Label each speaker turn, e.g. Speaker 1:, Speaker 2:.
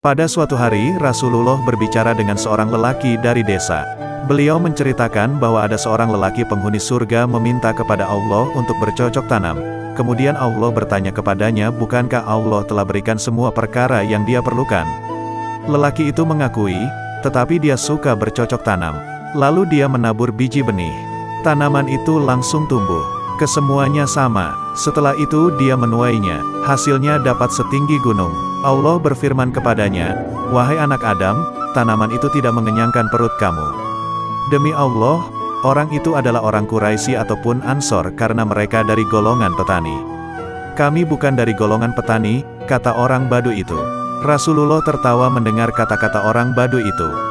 Speaker 1: Pada suatu hari, Rasulullah berbicara dengan seorang lelaki dari desa. Beliau menceritakan bahwa ada seorang lelaki penghuni surga meminta kepada Allah untuk bercocok tanam. Kemudian Allah bertanya kepadanya, bukankah Allah telah berikan semua perkara yang dia perlukan? Lelaki itu mengakui, tetapi dia suka bercocok tanam. Lalu dia menabur biji benih. Tanaman itu langsung tumbuh. Kesemuanya sama. Setelah itu dia menuainya. Hasilnya dapat setinggi gunung. Allah berfirman kepadanya, Wahai anak Adam, tanaman itu tidak mengenyangkan perut kamu. Demi Allah, Orang itu adalah orang Quraisy ataupun Ansor karena mereka dari golongan petani. Kami bukan dari golongan petani, kata orang Badu itu. Rasulullah tertawa mendengar kata-kata orang Badu itu.